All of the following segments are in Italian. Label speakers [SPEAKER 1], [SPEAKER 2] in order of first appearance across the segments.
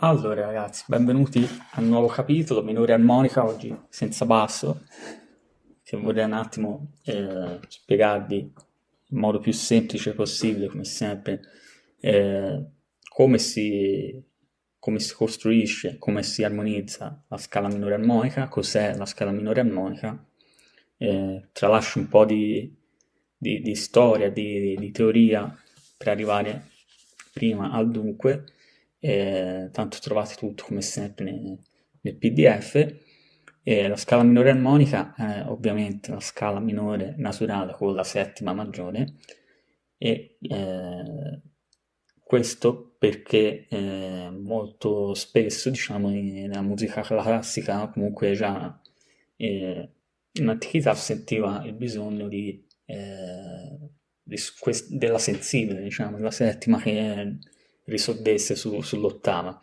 [SPEAKER 1] Allora ragazzi, benvenuti al nuovo capitolo, minore armonica, oggi senza basso, che vorrei un attimo eh, spiegarvi in modo più semplice possibile, come sempre, eh, come, si, come si costruisce, come si armonizza la scala minore armonica, cos'è la scala minore armonica, eh, tralascio un po' di, di, di storia, di, di teoria per arrivare prima al dunque, eh, tanto trovate tutto come sempre nel, nel pdf e la scala minore armonica è ovviamente la scala minore naturale con la settima maggiore. E eh, questo perché eh, molto spesso diciamo nella musica classica comunque già eh, in antichità sentiva il bisogno di, eh, di della sensibile diciamo della settima che risolvesse su, sull'ottava.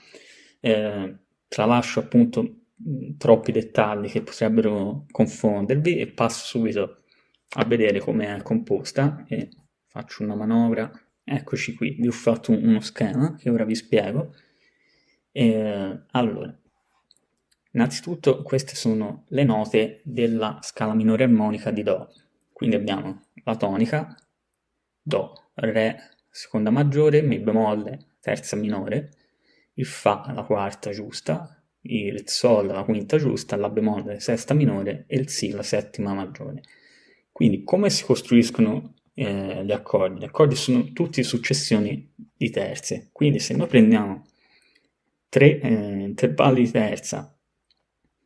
[SPEAKER 1] Eh, tralascio appunto troppi dettagli che potrebbero confondervi e passo subito a vedere come è composta e faccio una manovra. Eccoci qui, vi ho fatto uno schema che ora vi spiego. Eh, allora, innanzitutto queste sono le note della scala minore armonica di Do. Quindi abbiamo la tonica, Do, Re, seconda maggiore, Mi bemolle, terza minore, il Fa la quarta giusta, il Sol la quinta giusta, la bemolle sesta minore e il Si la settima maggiore. Quindi come si costruiscono eh, gli accordi? Gli accordi sono tutti successioni di terze, quindi se noi prendiamo tre eh, intervalli di terza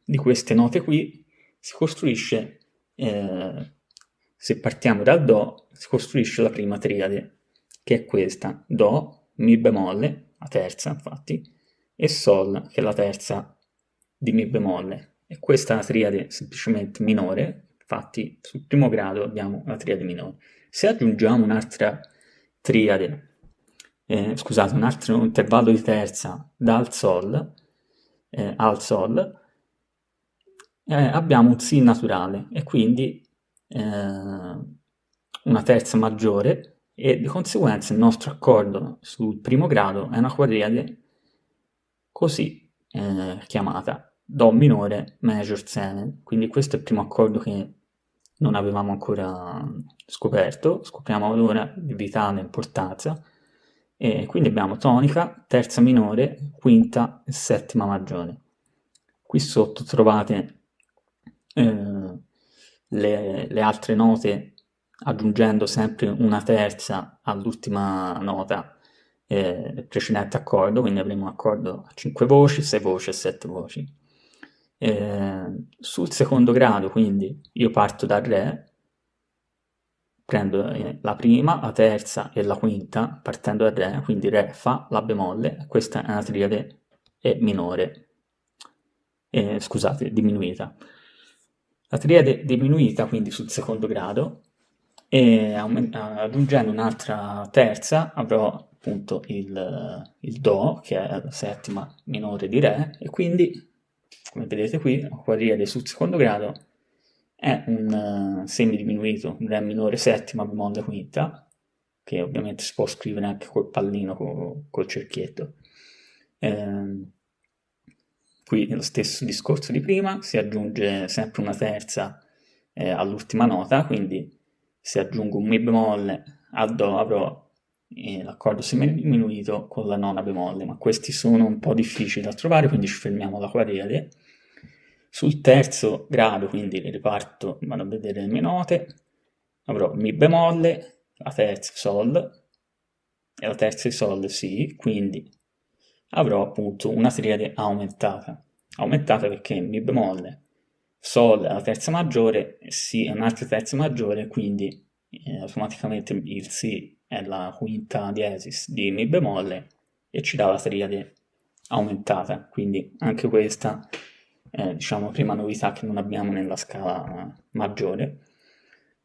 [SPEAKER 1] di queste note qui, si costruisce, eh, se partiamo dal Do, si costruisce la prima triade, che è questa, Do, Mi bemolle, la terza infatti, e Sol, che è la terza di Mi bemolle. E questa è una triade semplicemente minore, infatti sul primo grado abbiamo la triade minore. Se aggiungiamo un'altra triade, eh, scusate, un altro intervallo di terza dal Sol, eh, al Sol, eh, abbiamo un Si naturale e quindi eh, una terza maggiore e di conseguenza il nostro accordo sul primo grado è una quadriade così eh, chiamata Do minore major 7, quindi questo è il primo accordo che non avevamo ancora scoperto, scopriamo ora di vitale importanza, e quindi abbiamo tonica, terza minore, quinta e settima maggiore. Qui sotto trovate eh, le, le altre note aggiungendo sempre una terza all'ultima nota eh, precedente accordo, quindi avremo un accordo a 5 voci, 6 voci e 7 voci. Eh, sul secondo grado, quindi, io parto dal Re, prendo eh, la prima, la terza e la quinta, partendo dal Re, quindi Re, Fa, La bemolle, questa è una triade E minore, eh, scusate, diminuita. La triade diminuita, quindi sul secondo grado, e aggiungendo un'altra terza avrò appunto il, il Do, che è la settima minore di Re, e quindi, come vedete qui, la quadriade sul secondo grado è un uh, semidiminuito, un Re minore settima bemolle quinta, che ovviamente si può scrivere anche col pallino, col, col cerchietto. Eh, qui lo stesso discorso di prima, si aggiunge sempre una terza eh, all'ultima nota, quindi se aggiungo un Mi bemolle a Do avrò eh, l'accordo semidiminuito con la nona bemolle, ma questi sono un po' difficili da trovare, quindi ci fermiamo alla quadriade. Sul terzo grado, quindi riparto, vado a vedere le mie note, avrò Mi bemolle, la terza Sol e la terza di Sol Si, quindi avrò appunto una triade aumentata. Aumentata perché Mi bemolle Sol è la terza maggiore, Si è un'altra terza maggiore, quindi eh, automaticamente il Si è la quinta diesis di Mi bemolle e ci dà la triade aumentata, quindi anche questa è diciamo prima novità che non abbiamo nella scala maggiore.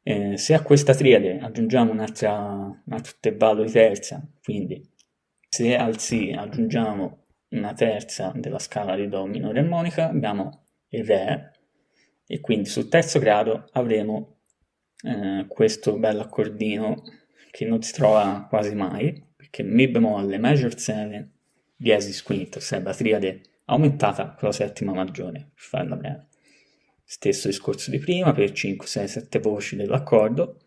[SPEAKER 1] Eh, se a questa triade aggiungiamo un altro intervallo di terza, quindi se al Si aggiungiamo una terza della scala di Do minore armonica, abbiamo il Re, e quindi sul terzo grado avremo eh, questo bello accordino che non si trova quasi mai perché Mi bemolle major 7 diesis quinta, sarebbe la triade aumentata con la settima maggiore, per farla breve. Stesso discorso di prima per 5, 6, 7 voci dell'accordo.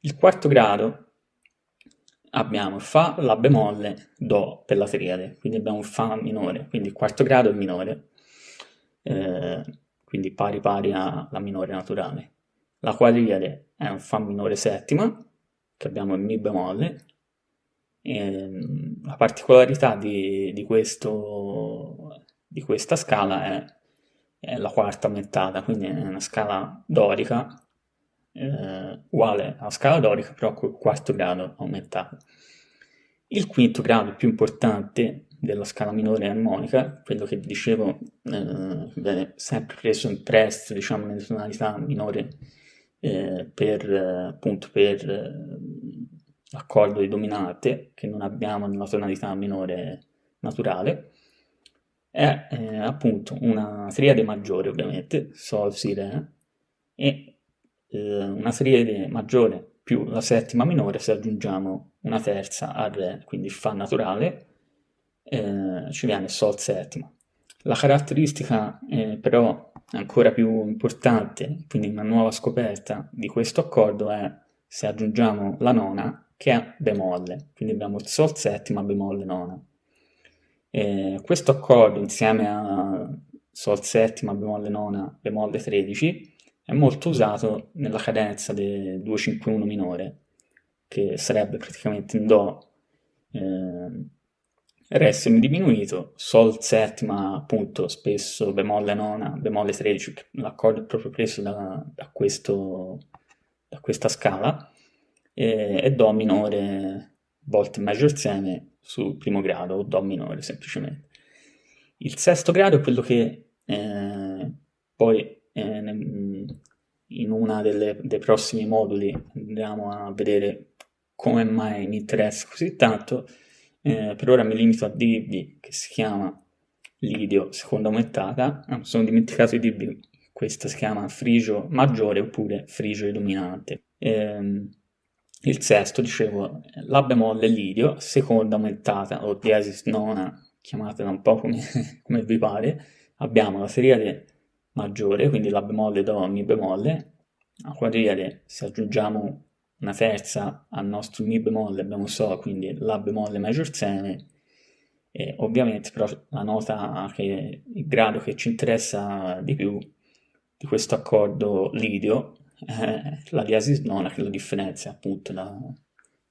[SPEAKER 1] Il quarto grado abbiamo Fa, La bemolle, Do per la triade, quindi abbiamo Fa minore, quindi il quarto grado è minore, eh, quindi pari pari alla minore naturale. La quadriade è un Fa minore settima, che abbiamo il Mi bemolle, e, ehm, la particolarità di, di, questo, di questa scala è, è, la quarta aumentata, quindi è una scala dorica, eh, uguale alla scala dorica, però col quarto grado aumentato. Il quinto grado più importante della scala minore armonica, quello che dicevo eh, viene sempre preso in prestito, diciamo, nelle tonalità minore eh, per, appunto, per eh, l'accordo di dominante, che non abbiamo nella tonalità minore naturale, è eh, appunto una triade maggiore, ovviamente, Sol, Si, Re, e eh, una triade maggiore più la settima minore se aggiungiamo una terza al Re, quindi Fa naturale, eh, ci viene Sol settima. La caratteristica eh, però ancora più importante, quindi una nuova scoperta di questo accordo è se aggiungiamo la nona che è bemolle, quindi abbiamo il Sol settima, bemolle nona. E questo accordo insieme a Sol settima, bemolle nona, bemolle 13 è molto usato nella cadenza del 251 minore, che sarebbe praticamente in Do, eh, Re semidiminuito, Sol settima appunto spesso bemolle nona, bemolle 13, l'accordo è proprio preso da, da, questo, da questa scala, e, e, Do minore volte major seme sul primo grado, o Do minore semplicemente. Il sesto grado è quello che eh, poi eh, in uno dei prossimi moduli andiamo a vedere come mai mi interessa così tanto, eh, per ora mi limito a dirvi che si chiama Lidio seconda aumentata, ah, sono dimenticato di dirvi questa si chiama frigio maggiore oppure frigio dominante. Eh, il sesto, dicevo, La bemolle Lidio, seconda aumentata o diesis nona, chiamatela un po' come, come vi pare, abbiamo la seriale maggiore, quindi La bemolle Do, Mi bemolle, a quadriade se aggiungiamo una terza al nostro Mi bemolle abbiamo Sol, quindi La bemolle major seme, e ovviamente però la nota che il grado che ci interessa di più di questo accordo lidio è la diesis nona che lo differenzia appunto da,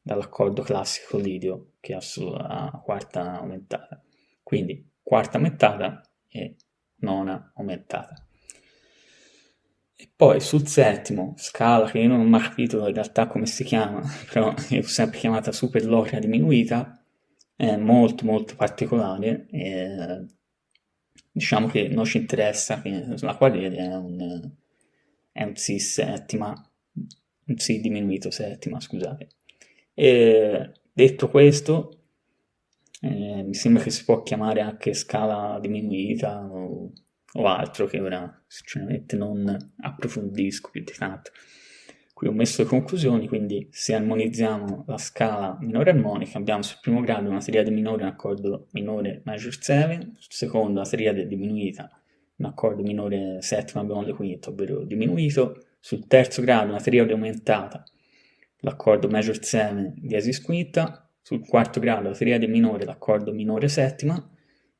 [SPEAKER 1] dall'accordo classico lidio che ha la quarta aumentata. Quindi quarta aumentata e nona aumentata. Poi sul settimo, scala che io non ho mai capito in realtà come si chiama, però l'ho sempre chiamata super loca diminuita, è molto molto particolare e diciamo che non ci interessa la quadriade è un, è un Si settima, un Si diminuito settima, scusate. E detto questo, eh, mi sembra che si può chiamare anche scala diminuita o o altro che ora sinceramente non approfondisco più di tanto. Qui ho messo le conclusioni, quindi se armonizziamo la scala minore armonica abbiamo sul primo grado una triade minore un accordo minore major 7, sul secondo una triade diminuita un accordo minore settima bemolle quinto, ovvero diminuito, sul terzo grado una triade aumentata l'accordo major 7 diesis quinta, sul quarto grado la triade minore l'accordo minore settima,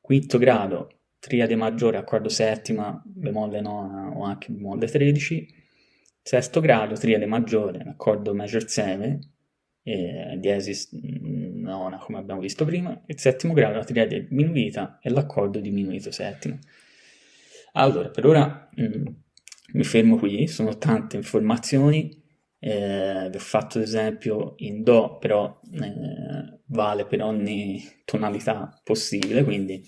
[SPEAKER 1] quinto grado triade maggiore, accordo settima, bemolle nona o anche bemolle 13, sesto grado, triade maggiore, accordo major 7, e diesis nona come abbiamo visto prima, il settimo grado, la triade diminuita e l'accordo diminuito settimo. Allora, per ora mh, mm, mi fermo qui, sono tante informazioni, eh, vi ho fatto l'esempio in Do, però eh, vale per ogni tonalità possibile, quindi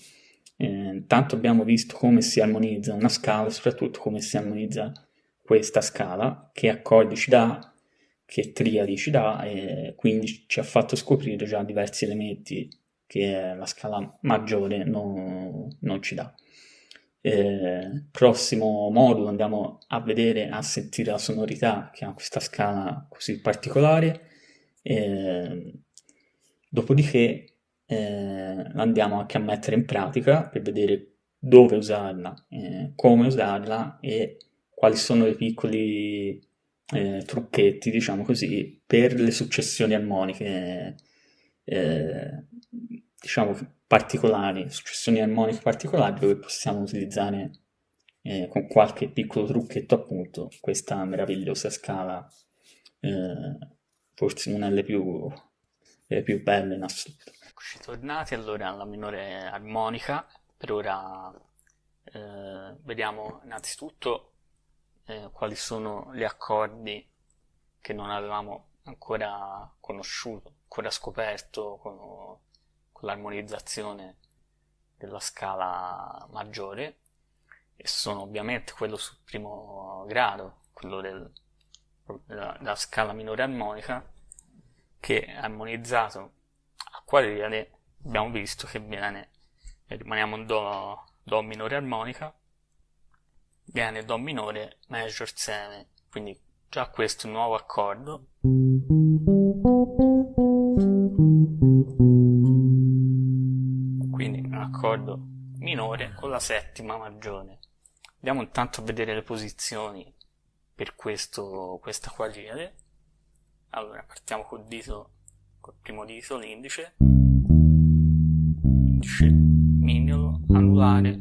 [SPEAKER 1] eh, intanto abbiamo visto come si armonizza una scala, soprattutto come si armonizza questa scala, che accordi ci dà, che triadi ci dà, e quindi ci ha fatto scoprire già diversi elementi che la scala maggiore non, non ci dà. Eh, prossimo modulo andiamo a vedere, a sentire la sonorità che ha questa scala così particolare. Eh, dopodiché eh, andiamo anche a mettere in pratica per vedere dove usarla, eh, come usarla e quali sono i piccoli eh, trucchetti, diciamo così, per le successioni armoniche, eh, diciamo particolari, successioni armoniche particolari dove possiamo utilizzare eh, con qualche piccolo trucchetto appunto questa meravigliosa scala, eh, forse una delle più, delle più belle in assoluto. Eccoci tornati allora alla minore armonica, per ora eh, vediamo innanzitutto eh, quali sono gli accordi che non avevamo ancora conosciuto, ancora scoperto con, con l'armonizzazione della scala maggiore. E sono ovviamente quello sul primo grado, quello del, della, della scala minore armonica che è armonizzato a quadriade abbiamo visto che viene rimaniamo in do, do minore armonica. Viene Do minore major 7 quindi già questo è un nuovo accordo. Quindi un accordo minore con la settima maggiore andiamo intanto a vedere le posizioni per questo, questa quadriade allora partiamo col dito col primo dito l'indice. Indice. Mignolo anulare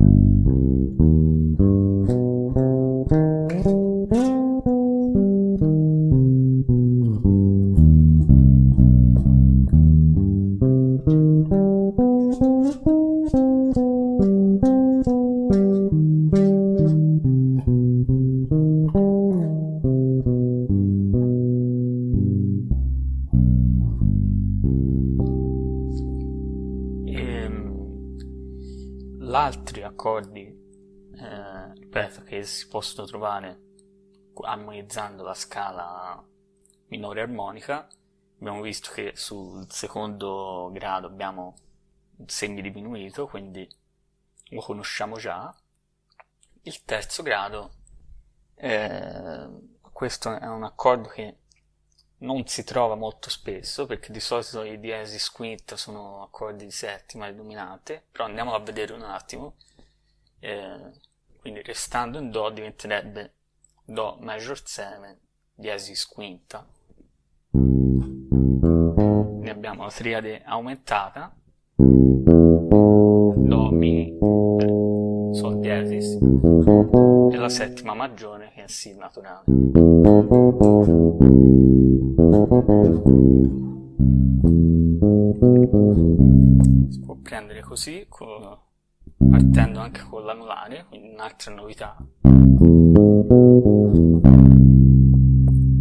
[SPEAKER 1] altri si possono trovare armonizzando la scala minore armonica. Abbiamo visto che sul secondo grado abbiamo un semi diminuito quindi lo conosciamo già. Il terzo grado eh, questo è un accordo che non si trova molto spesso perché di solito i diesis quinta sono accordi di settima e dominante però andiamolo a vedere un attimo. Eh, quindi restando in do diventerebbe do major 7 diesis quinta. Quindi abbiamo la triade aumentata. Do mi sol diesis e la settima maggiore che è si naturale. Si può prendere così partendo anche con l'anulare quindi un'altra novità.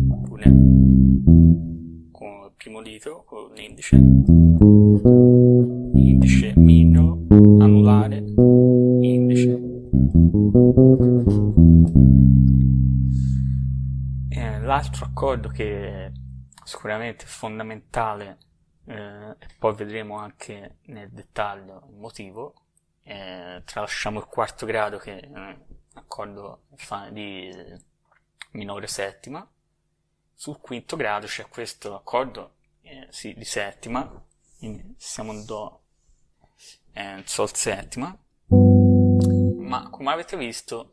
[SPEAKER 1] Oppure con il primo dito con l'indice. Indice mignolo anulare indice. L'altro accordo che sicuramente è fondamentale eh, e poi vedremo anche nel dettaglio il motivo eh, tralasciamo il quarto grado che è un accordo di minore settima. Sul quinto grado c'è questo accordo eh, sì, di settima. Quindi siamo in do eh, sol settima. Ma come avete visto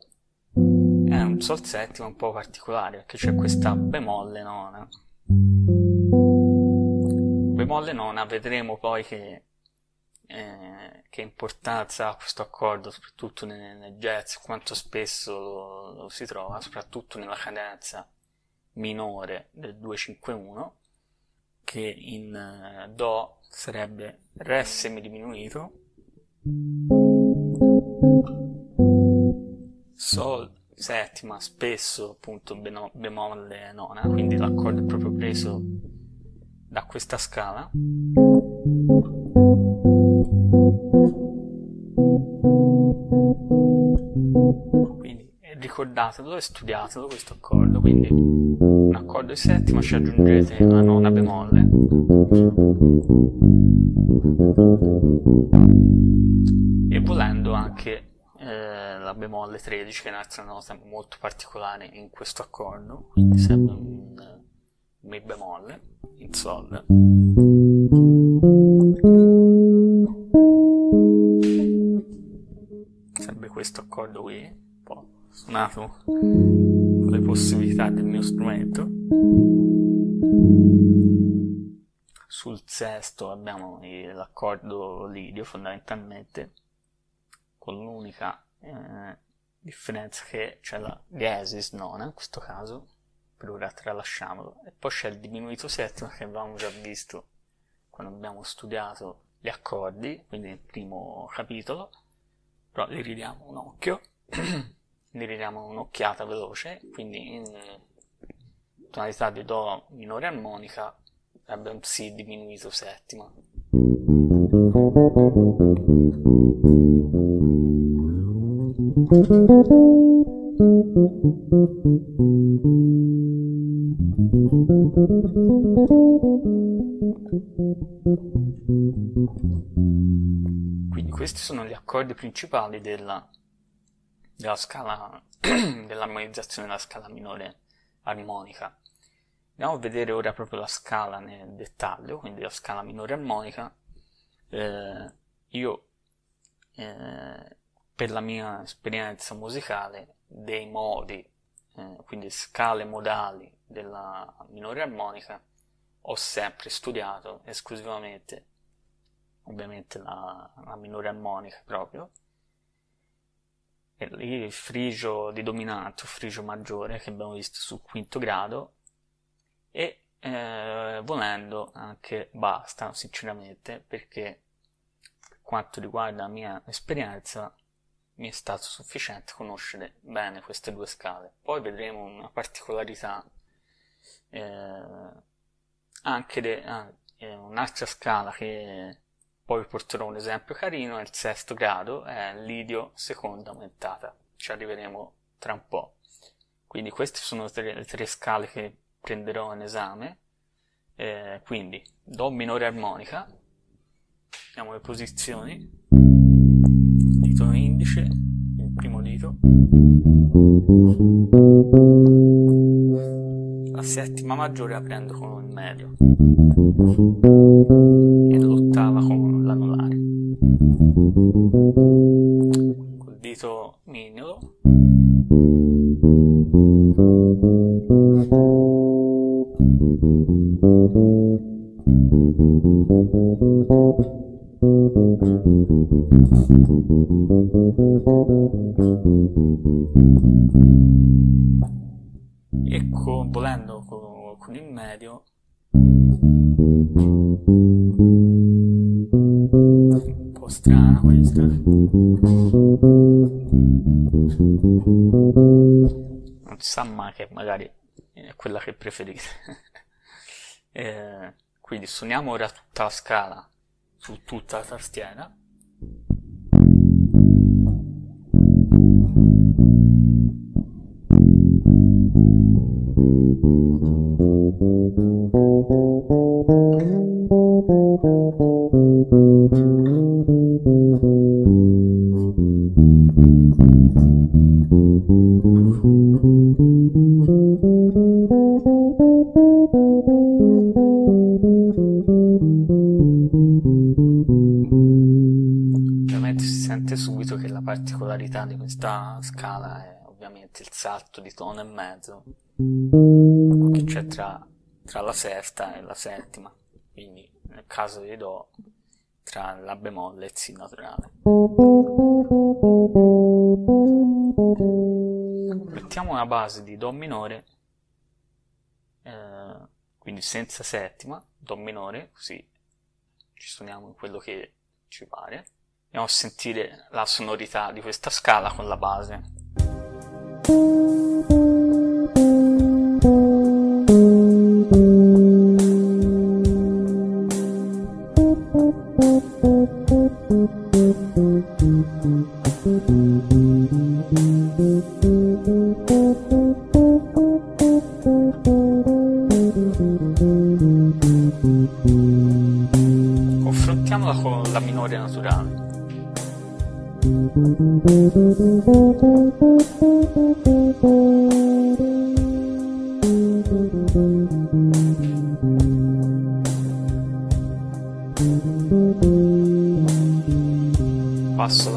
[SPEAKER 1] è un sol settima un po' particolare perché c'è questa bemolle nona. Bemolle nona vedremo poi che eh, che importanza ha questo accordo, soprattutto nel, nel jazz, quanto spesso lo, lo, si trova, soprattutto nella cadenza minore del 251, che in eh, Do sarebbe Re semidiminuito, Sol settima, spesso appunto bemolle nona, quindi l'accordo è proprio preso da questa scala. Ricordatelo e studiatelo questo accordo, quindi un accordo di settima ci aggiungete la nona bemolle. E volendo anche eh, la bemolle 13 che è un'altra nota molto particolare in questo accordo, quindi sempre un Mi bemolle in Sol. Serve questo accordo qui, suonato con le possibilità del mio strumento. Sul sesto abbiamo l'accordo lidio fondamentalmente con l'unica eh, differenza che c'è la diesis nona in questo caso, per ora tralasciamolo, e poi c'è il diminuito settimo che avevamo già visto quando abbiamo studiato gli accordi, quindi nel primo capitolo, però li ridiamo un occhio, li ridiamo un'occhiata veloce, quindi in tonalità di Do minore armonica avrebbe un Si diminuito settima. Quindi questi sono gli accordi principali della, della scala dell'armonizzazione della scala minore armonica. Andiamo a vedere ora proprio la scala nel dettaglio, quindi la scala minore armonica. Eh, io eh, per la mia esperienza musicale dei modi, eh, quindi scale modali della minore armonica, ho sempre studiato esclusivamente, ovviamente la, la minore armonica proprio, il frigio di dominante o frigio maggiore che abbiamo visto sul quinto grado e eh, volendo anche basta sinceramente perché per quanto riguarda la mia esperienza mi è stato sufficiente conoscere bene queste due scale. Poi vedremo una particolarità, eh, anche de, ah, eh, un'altra scala che poi vi porterò un esempio carino, è il sesto grado, è l'idio seconda aumentata. Ci arriveremo tra un po'. Quindi queste sono le tre scale che prenderò in esame. Eh, quindi Do minore armonica, vediamo le posizioni dito indice, il primo dito, settima maggiore aprendo con il medio e l'ottava con l'anulare. Col dito mignolo preferite. Eh, quindi suoniamo ora tutta la scala su tutta la tastiera ovviamente il salto di tono e mezzo che c'è tra, tra la sesta e la settima quindi nel caso di Do tra La bemolle e il Si naturale. Mettiamo una base di Do minore, eh, quindi senza settima, Do minore, così ci suoniamo in quello che ci pare. Andiamo a sentire la sonorità di questa scala con la base. Thank you. Passo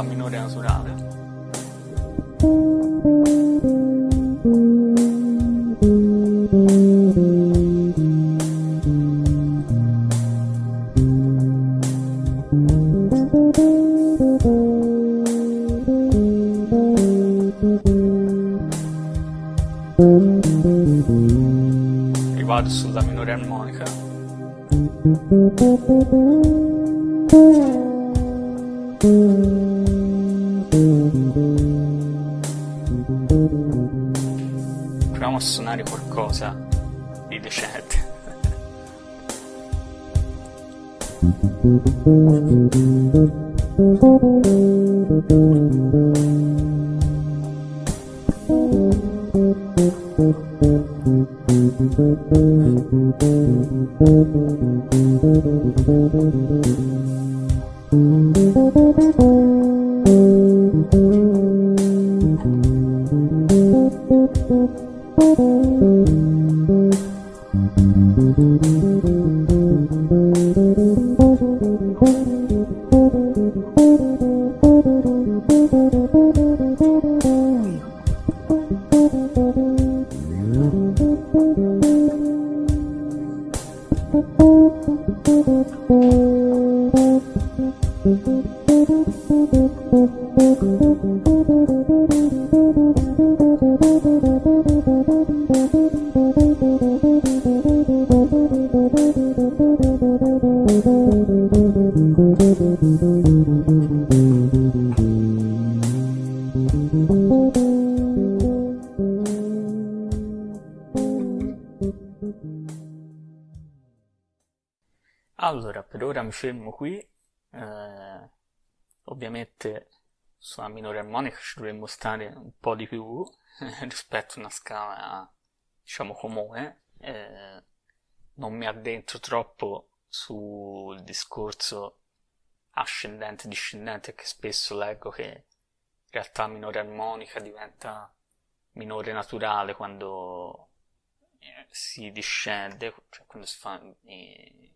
[SPEAKER 1] minore armonica ci dovremmo stare un po' di più rispetto a una scala, diciamo, comune. Eh, non mi addentro troppo sul discorso ascendente discendente che spesso leggo che in realtà minore armonica diventa minore naturale quando eh, si discende, cioè quando si fa eh,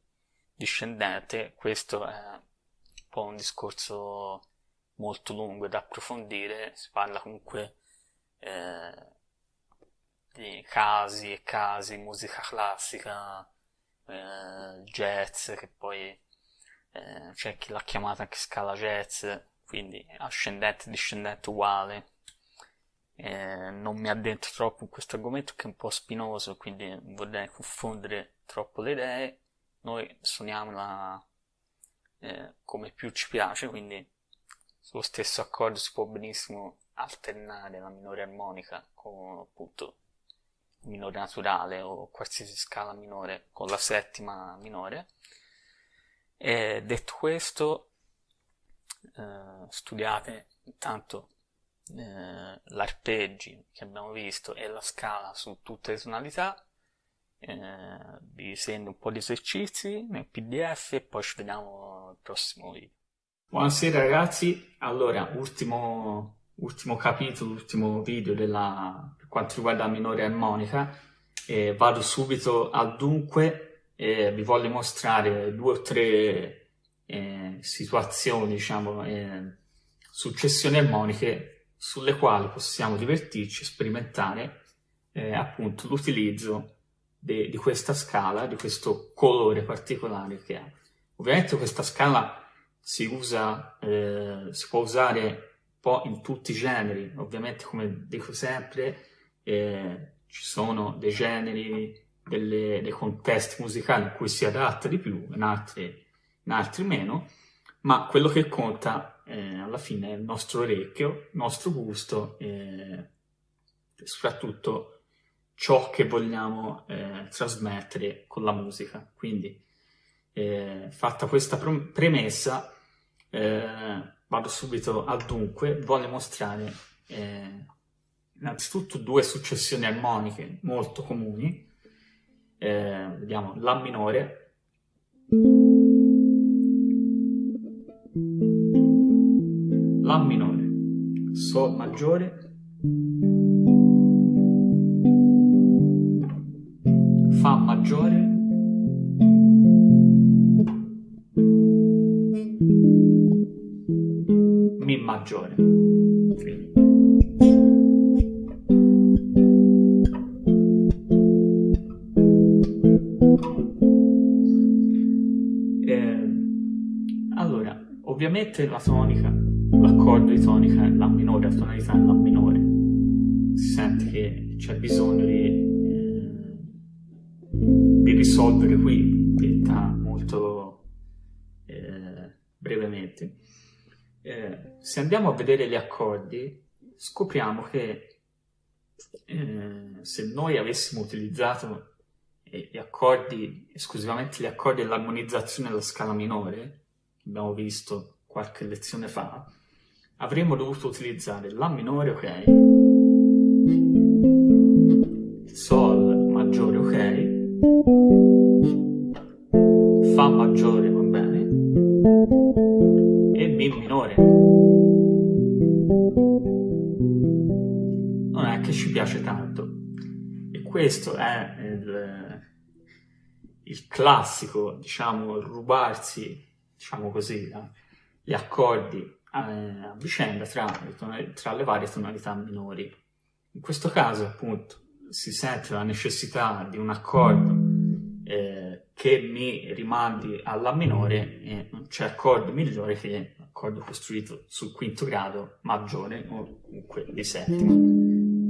[SPEAKER 1] discendente, questo è un po' un discorso molto lungo da approfondire, si parla comunque eh, di casi e casi, musica classica, eh, jazz, che poi eh, c'è chi l'ha chiamata anche scala jazz, quindi ascendente e discendente uguale. Eh, non mi addentro troppo in questo argomento che è un po' spinoso, quindi vorrei confondere troppo le idee. Noi suoniamola eh, come più ci piace, quindi sullo stesso accordo si può benissimo alternare la minore armonica con appunto minore naturale o qualsiasi scala minore con la settima minore. E detto questo, eh, studiate intanto eh, l'arpeggi che abbiamo visto e la scala su tutte le tonalità. Eh, vi segno un po' di esercizi nel pdf e poi ci vediamo al prossimo video. Buonasera ragazzi, allora ultimo ultimo capitolo, ultimo video della, per quanto riguarda la minore armonica. Eh, vado subito al dunque e vi voglio mostrare due o tre eh, situazioni, diciamo, eh, successioni armoniche sulle quali possiamo divertirci, sperimentare eh, appunto l'utilizzo di questa scala, di questo colore particolare che ha. Ovviamente questa scala si usa, eh, si può usare un po' in tutti i generi, ovviamente come dico sempre, eh, ci sono dei generi, delle, dei contesti musicali in cui si adatta di più, in altri, in altri meno, ma quello che conta eh, alla fine è il nostro orecchio, il nostro gusto e soprattutto ciò che vogliamo eh, trasmettere con la musica. Quindi, eh, fatta questa premessa, eh, vado subito al dunque, voglio mostrare eh, innanzitutto due successioni armoniche molto comuni, eh, vediamo La minore, La minore, Sol maggiore, Fa maggiore, Maggiore. Eh, allora, ovviamente la tonica l'accordo di tonica è La minore, la tonalità è La minore. Si sente che c'è bisogno di, eh, di risolvere qui, detta molto eh, brevemente. Eh, se andiamo a vedere gli accordi, scopriamo che eh, se noi avessimo utilizzato gli accordi, esclusivamente gli accordi dell'armonizzazione della scala minore, che abbiamo visto qualche lezione fa, avremmo dovuto utilizzare La minore, ok, Sol maggiore, ok, Fa maggiore, va bene, Mi minore. Non è che ci piace tanto. E questo è il, il classico, diciamo, rubarsi, diciamo così, gli accordi a vicenda tra, tra le varie tonalità minori. In questo caso, appunto, si sente la necessità di un accordo eh, che mi rimandi alla minore e non c'è accordo migliore che l'accordo costruito sul quinto grado maggiore o comunque di settima,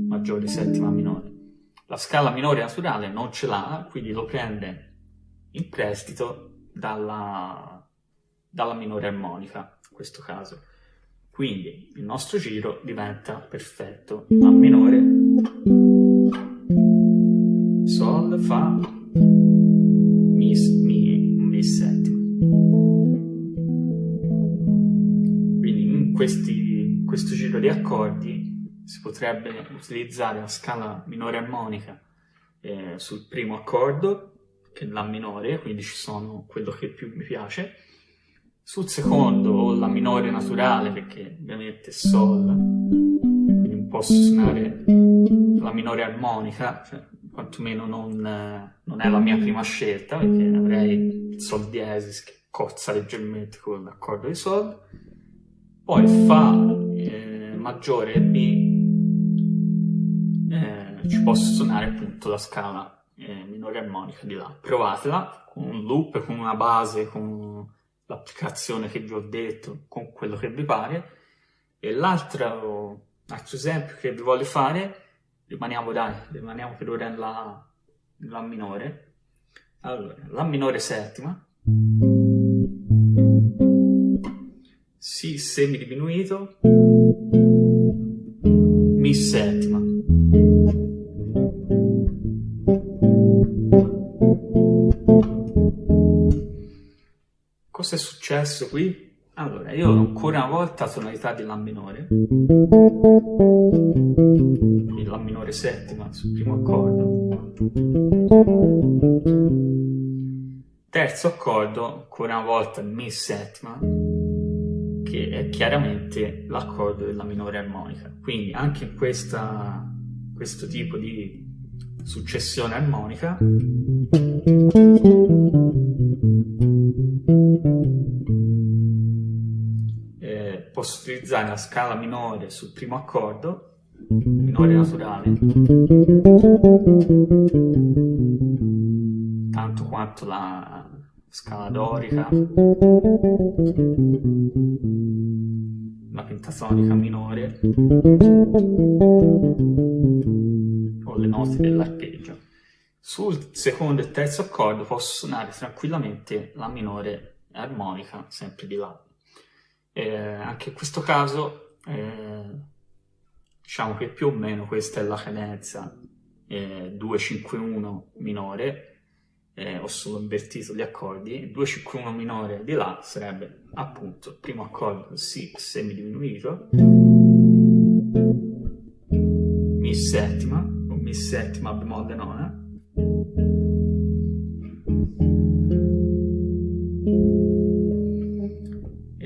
[SPEAKER 1] maggiore settima minore. La scala minore naturale non ce l'ha, quindi lo prende in prestito dalla, dalla minore armonica, in questo caso. Quindi il nostro giro diventa perfetto. La minore, Sol, Fa, questi, questo giro di accordi si potrebbe utilizzare la scala minore armonica eh, sul primo accordo, che è La minore, quindi ci sono quello che più mi piace, sul secondo la minore naturale, perché ovviamente è Sol, quindi posso suonare la minore armonica, cioè, quantomeno non, non, è la mia prima scelta, perché avrei Sol diesis che cozza leggermente con l'accordo di Sol. Poi Fa eh, maggiore B eh, ci posso suonare appunto la scala eh, minore armonica di là. Provatela con un loop, con una base, con l'applicazione che vi ho detto con quello che vi pare. E l'altro esempio che vi voglio fare, rimaniamo dai, rimaniamo per ora nella, nella minore. Allora, la minore settima, Si semidiminuito, Mi settima. cosa è successo qui? Allora, io ancora una volta tonalità di La minore, quindi La minore settima sul primo accordo, terzo accordo, ancora una volta Mi settima, che è chiaramente l'accordo della minore armonica. Quindi anche in questa, questo tipo di successione armonica eh, posso utilizzare la scala minore sul primo accordo, minore naturale, tanto quanto la scala dorica, la pentatonica minore o le note dell'arpeggio. Sul secondo e terzo accordo posso suonare tranquillamente la minore armonica, sempre di La. Eh, anche in questo caso, eh, diciamo che più o meno questa è la cadenza eh, 2-5-1 minore, eh, ho solo invertito gli accordi, 2-5-1 minore di La sarebbe appunto primo accordo Si semidiminuito, Mi settima, o Mi settima bemolle nona,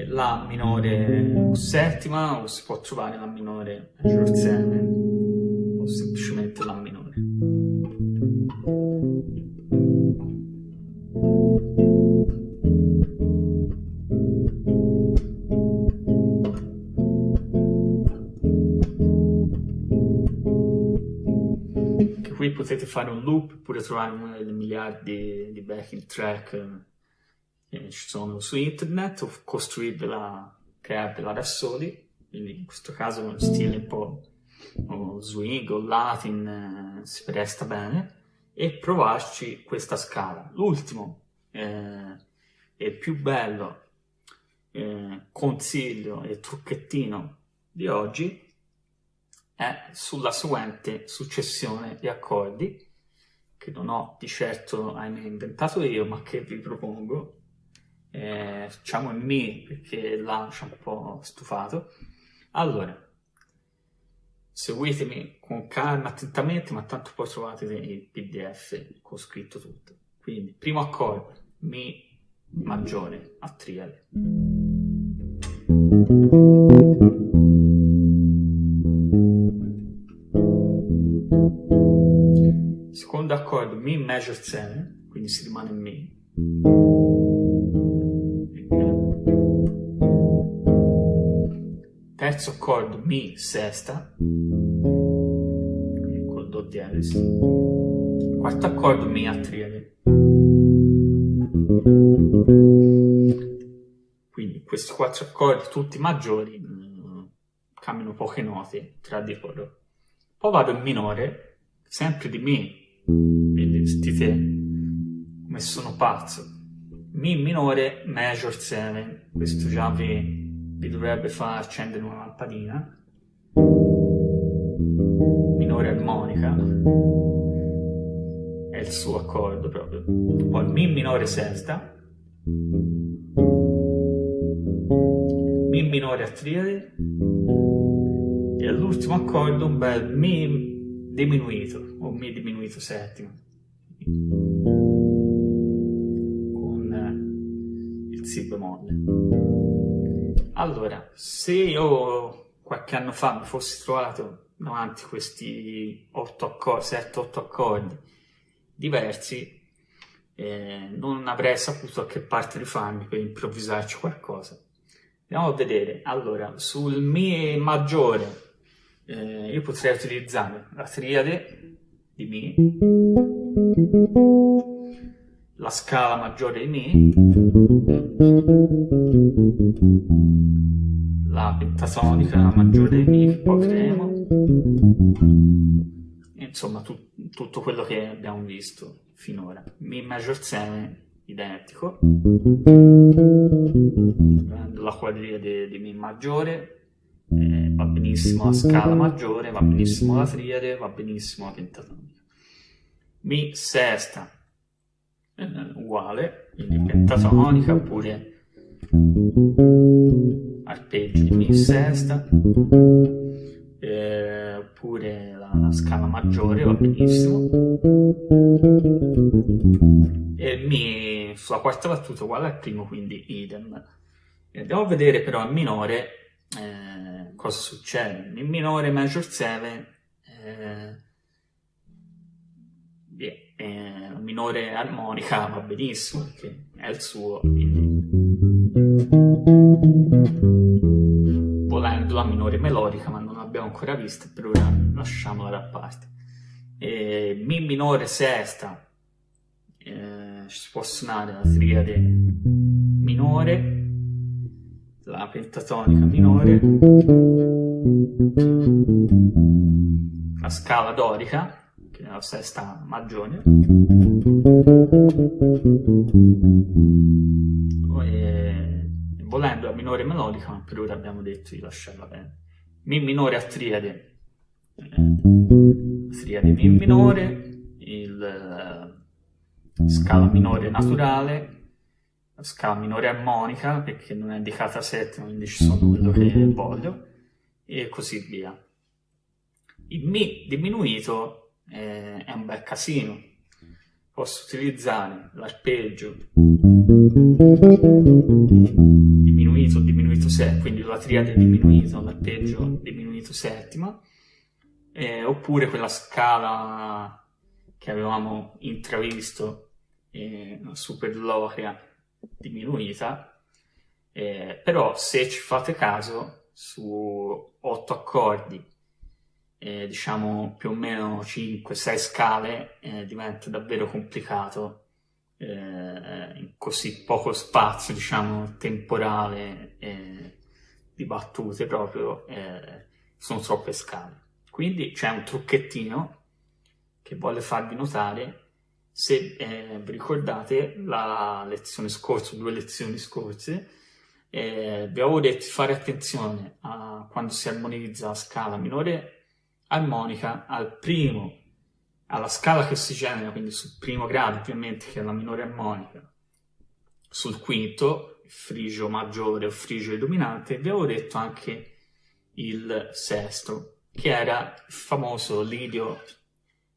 [SPEAKER 1] La minore settima o si può trovare La minore major 7 fare un loop oppure trovare una delle miliardi di backing track che ci sono su internet o costruirvela, crearvela da soli, quindi in questo caso uno stile un po' o swing o latin eh, si presta bene. E provarci questa scala. L'ultimo eh, e più bello eh, consiglio e trucchettino di oggi è sulla seguente successione di accordi che non ho di certo ahimè, inventato io ma che vi propongo. Eh, facciamo in Mi perché là ha un po' stufato. Allora seguitemi con calma attentamente ma tanto poi trovate il pdf con scritto tutto. Quindi primo accordo Mi maggiore a triade Mi major 7, quindi si rimane in Mi. Terzo accordo Mi sesta, col Do diesis. Quarto accordo Mi a triade. Quindi questi quattro accordi, tutti maggiori, mm, cambiano poche note tra di loro. Poi vado in minore, sempre di Mi, sentite come sono pazzo Mi minore major 7 questo già vi, vi dovrebbe far accendere una lampadina. Minore armonica. È il suo accordo proprio. Poi Mi minore sesta Mi minore a triade e all'ultimo accordo un bel Mi diminuito o Mi diminuito settimo con eh, il Si bemolle. Allora, se io qualche anno fa mi fossi trovato davanti a questi 8 accordi, 7-8 accordi diversi, eh, non avrei saputo a che parte rifarmi per improvvisarci qualcosa. Andiamo a vedere. Allora, sul Mi maggiore eh, io potrei utilizzare la triade di Mi, la scala maggiore di Mi, la pentatonica maggiore di Mi poi creeremo, insomma tu, tutto quello che abbiamo visto finora. Mi major 7 identico, la quadriade di Mi maggiore, eh, va benissimo la scala maggiore, va benissimo la triade, va benissimo la pentatonica. Mi sesta eh, uguale, quindi pentatonica oppure arpeggio di Mi sesta, eh, oppure la, la, scala maggiore va benissimo. E Mi sulla quarta battuta uguale al primo, quindi idem. E andiamo a vedere però il minore eh, cosa succede? In minore major 7 eh, eh, minore armonica va benissimo perché è il suo quindi volendo la minore melodica ma non l'abbiamo ancora vista per ora lasciamola da parte e mi minore sesta eh, si può suonare la triade minore, la pentatonica minore, la scala dorica, che è la sesta maggiore, e, volendo la minore melodica, ma per ora abbiamo detto di lasciarla bene. Mi minore a triade, eh, triade Mi minore, il eh, scala minore naturale, la scala minore armonica, perché non è indicata settima, quindi ci sono quello che voglio, e così via. Il Mi diminuito eh, è un bel casino. Posso utilizzare l'arpeggio diminuito, diminuito settima, quindi la triade diminuito, l'arpeggio diminuito settima, eh, oppure quella scala che avevamo intravisto, eh, super diminuita, eh, però se ci fate caso su 8 accordi, eh, diciamo più o meno 5-6 scale, eh, diventa davvero complicato eh, in così poco spazio, diciamo, temporale di battute proprio, eh, sono troppe scale. Quindi c'è un trucchettino che voglio farvi notare se eh, vi ricordate la lezione scorsa, due lezioni scorse, eh, vi avevo detto di fare attenzione a quando si armonizza la scala minore armonica al primo, alla scala che si genera, quindi sul primo grado ovviamente che è la minore armonica, sul quinto, il frigio maggiore o frigio dominante, vi avevo detto anche il sesto, che era il famoso lidio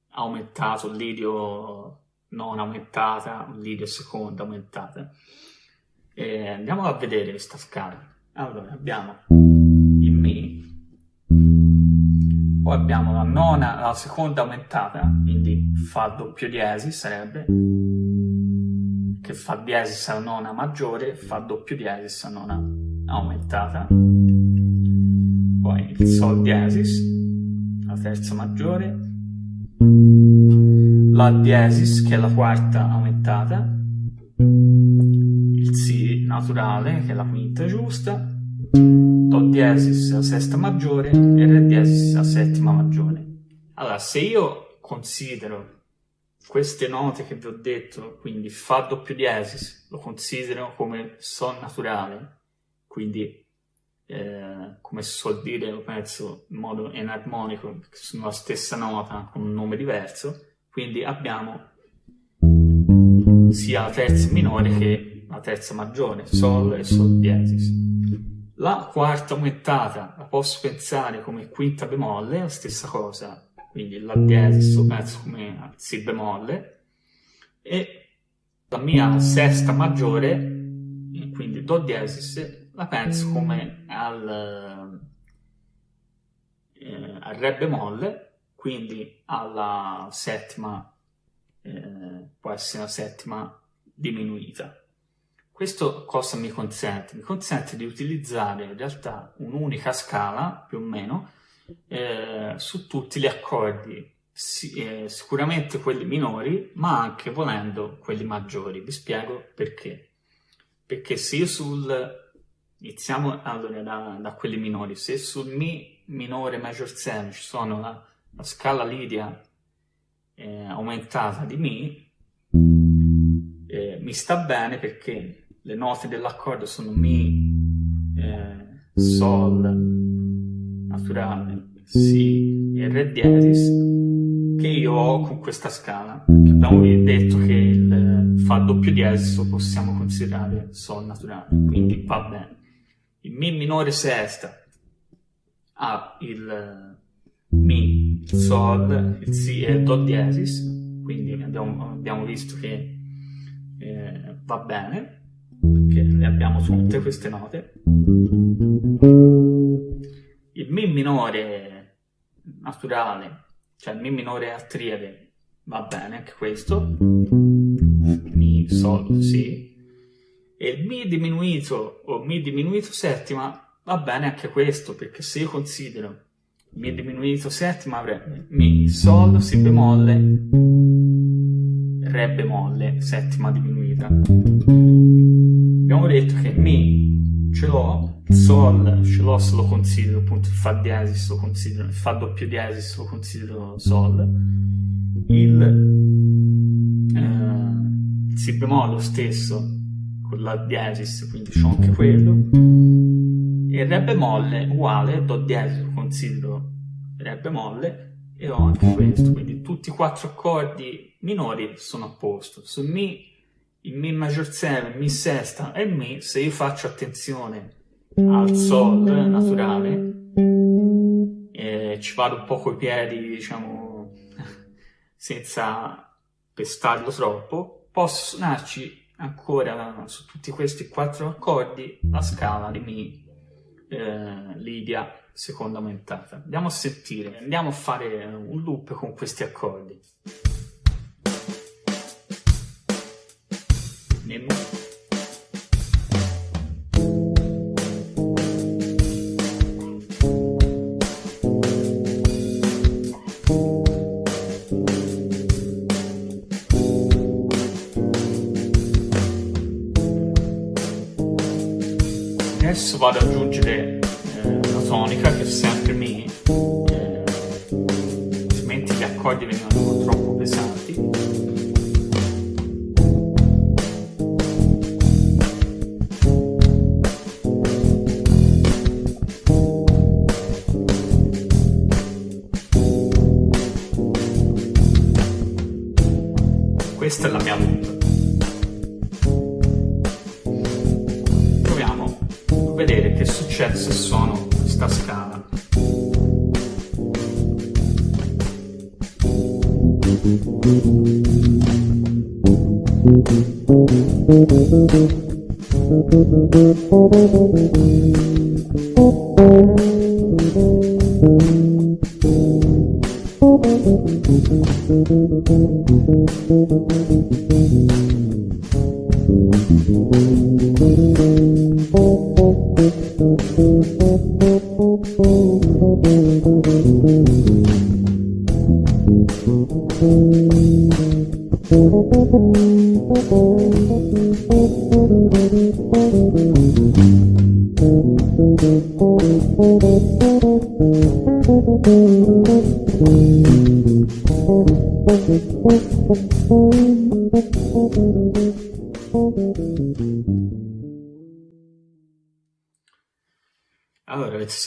[SPEAKER 1] aumentato, lidio non aumentata, un lidio seconda aumentata. E andiamo a vedere questa scala. Allora, abbiamo il Mi, poi abbiamo la nona, la seconda aumentata, quindi Fa doppio diesis sarebbe, che Fa diesis alla nona maggiore, Fa doppio diesis alla nona aumentata. Poi il Sol diesis, la terza maggiore, la diesis, che è la quarta aumentata, il Si naturale, che è la quinta giusta, Do diesis, la sesta maggiore, e Re diesis, la settima maggiore. Allora, se io considero queste note che vi ho detto, quindi Fa doppio diesis, lo considero come Sol naturale, quindi eh, come si suol dire, lo penso in modo enarmonico, perché sono la stessa nota con un nome diverso, quindi abbiamo sia la terza minore che la terza maggiore, Sol e Sol diesis. La quarta aumentata la posso pensare come quinta bemolle, la stessa cosa, quindi la diesis lo penso come Si bemolle, e la mia sesta maggiore, quindi Do diesis, la penso come al, eh, al Re bemolle, quindi alla settima, eh, può essere la settima diminuita. Questo cosa mi consente? Mi consente di utilizzare in realtà un'unica scala, più o meno, eh, su tutti gli accordi, si, eh, sicuramente quelli minori, ma anche volendo quelli maggiori. Vi spiego perché. Perché se io sul... Iniziamo allora da, da quelli minori. Se sul Mi minore major 7 ci sono la la scala lidia eh, aumentata di Mi eh, mi sta bene perché le note dell'accordo sono Mi, eh, Sol, naturale, Si e Re diesis che io ho con questa scala. Abbiamo detto che il Fa doppio diesis possiamo considerare Sol naturale, quindi va bene. Il Mi minore sesta ha il Mi Sol, il Si e Do diesis, quindi abbiamo, abbiamo visto che eh, va bene, perché le abbiamo tutte queste note. Il Mi minore naturale, cioè il Mi minore a triade, va bene anche questo, Mi, Sol, Si, e il Mi diminuito o Mi diminuito settima va bene anche questo, perché se io considero mi diminuito settima avrebbe Mi, Sol, Si bemolle, Re bemolle, settima diminuita. Abbiamo detto che Mi ce l'ho, Sol ce l'ho se lo considero appunto il Fa diesis, lo considero, il Fa doppio diesis lo considero Sol, il, eh, Si bemolle lo stesso con la diesis, quindi c'ho anche quello, e Re bemolle uguale, Do diesis considero Re bemolle, e ho anche questo, quindi tutti i quattro accordi minori sono a posto. Su Mi, il Mi major 7, Mi sesta e Mi, se io faccio attenzione al Sol naturale, e ci vado un po' coi piedi, diciamo, senza pestarlo troppo, posso suonarci ancora su tutti questi quattro accordi la scala di Mi eh, Lidia seconda aumentata. Andiamo a sentire, andiamo a fare un loop con questi accordi. Nemo. Adesso vado ad aggiungere tonica che è sempre Mi, eh, altrimenti gli accordi venivano troppo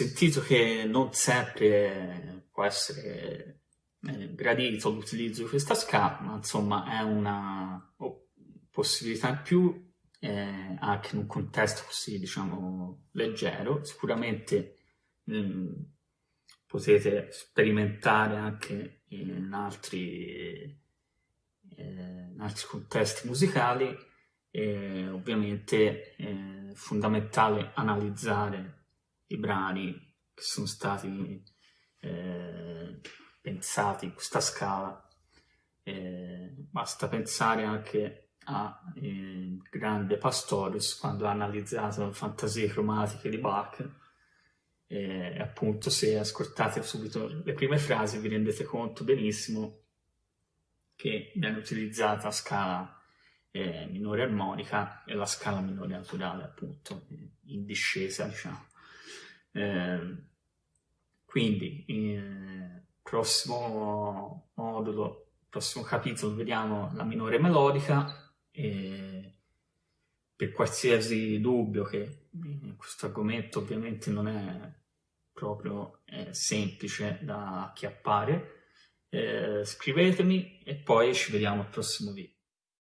[SPEAKER 1] sentito che non sempre può essere eh, gradito l'utilizzo di questa scala, ma insomma è una possibilità in più eh, anche in un contesto così, diciamo, leggero. Sicuramente mh, mm, potete sperimentare anche in altri, eh, in altri contesti musicali e ovviamente è fondamentale analizzare i brani che sono stati eh, pensati in questa scala. Eh, basta pensare anche a eh, grande Pastorius quando ha analizzato le fantasie cromatiche di Bach e appunto se ascoltate subito le prime frasi vi rendete conto benissimo che viene utilizzata la scala eh, minore armonica e la scala minore naturale appunto in discesa diciamo eh, quindi il prossimo modulo prossimo capitolo vediamo la minore melodica e per qualsiasi dubbio che questo argomento ovviamente non è proprio eh, semplice da acchiappare, eh, scrivetemi e poi ci vediamo al prossimo video.